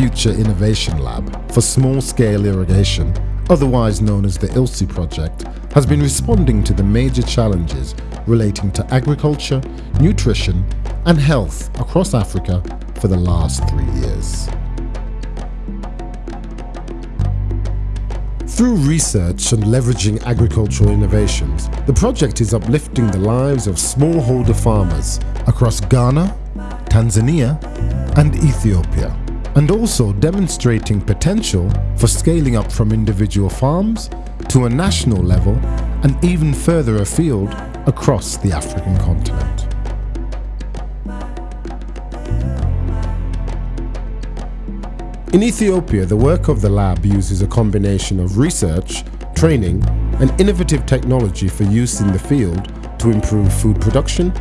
Future Innovation Lab for small-scale irrigation, otherwise known as the ILSI project, has been responding to the major challenges relating to agriculture, nutrition and health across Africa for the last three years. Through research and leveraging agricultural innovations, the project is uplifting the lives of smallholder farmers across Ghana, Tanzania and Ethiopia, and also demonstrating potential for scaling up from individual farms to a national level and even further afield across the African continent. In Ethiopia, the work of the lab uses a combination of research, training and innovative technology for use in the field to improve food production,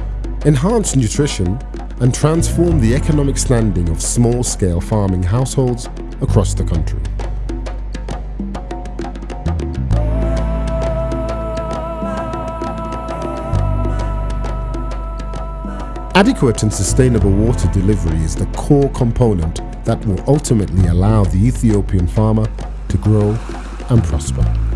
enhance nutrition and transform the economic standing of small-scale farming households across the country. Adequate and sustainable water delivery is the core component that will ultimately allow the Ethiopian farmer to grow and prosper.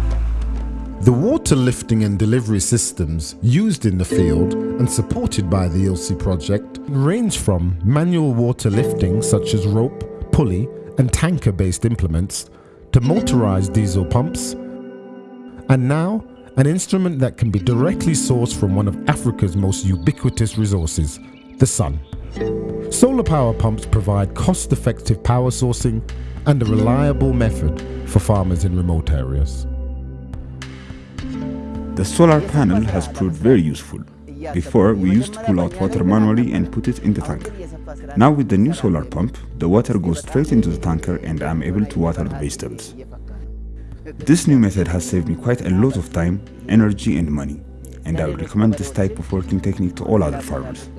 The water lifting and delivery systems used in the field and supported by the ILSI project range from manual water lifting such as rope, pulley and tanker-based implements to motorized diesel pumps and now an instrument that can be directly sourced from one of Africa's most ubiquitous resources, the sun. Solar power pumps provide cost-effective power sourcing and a reliable method for farmers in remote areas. The solar panel has proved very useful. Before, we used to pull out water manually and put it in the tanker. Now with the new solar pump, the water goes straight into the tanker and I'm able to water the vegetables. This new method has saved me quite a lot of time, energy and money, and I would recommend this type of working technique to all other farmers.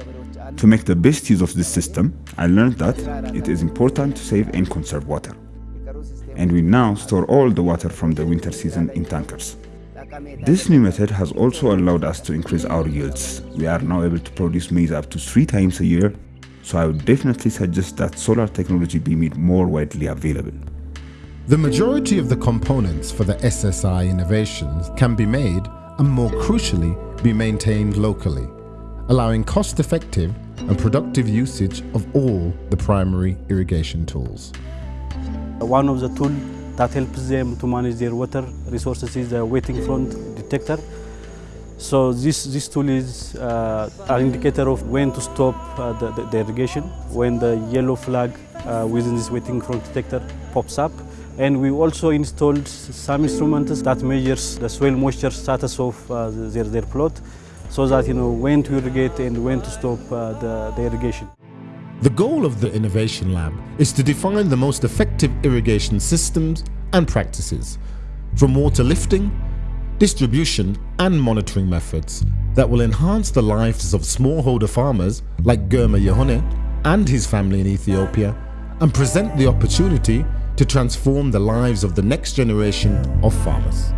To make the best use of this system, I learned that it is important to save and conserve water. And we now store all the water from the winter season in tankers. This new method has also allowed us to increase our yields. We are now able to produce maize up to three times a year, so I would definitely suggest that solar technology be made more widely available. The majority of the components for the SSI innovations can be made and more crucially be maintained locally, allowing cost-effective and productive usage of all the primary irrigation tools. One of the tools that helps them to manage their water resources is the wetting front detector. So this, this tool is uh, an indicator of when to stop uh, the, the, the, irrigation, when the yellow flag uh, within this wetting front detector pops up. And we also installed some instruments that measures the soil moisture status of uh, their, their plot so that you know when to irrigate and when to stop uh, the, the irrigation. The goal of the Innovation Lab is to define the most effective irrigation systems and practices, from water lifting, distribution and monitoring methods that will enhance the lives of smallholder farmers like Girma Yohane and his family in Ethiopia and present the opportunity to transform the lives of the next generation of farmers.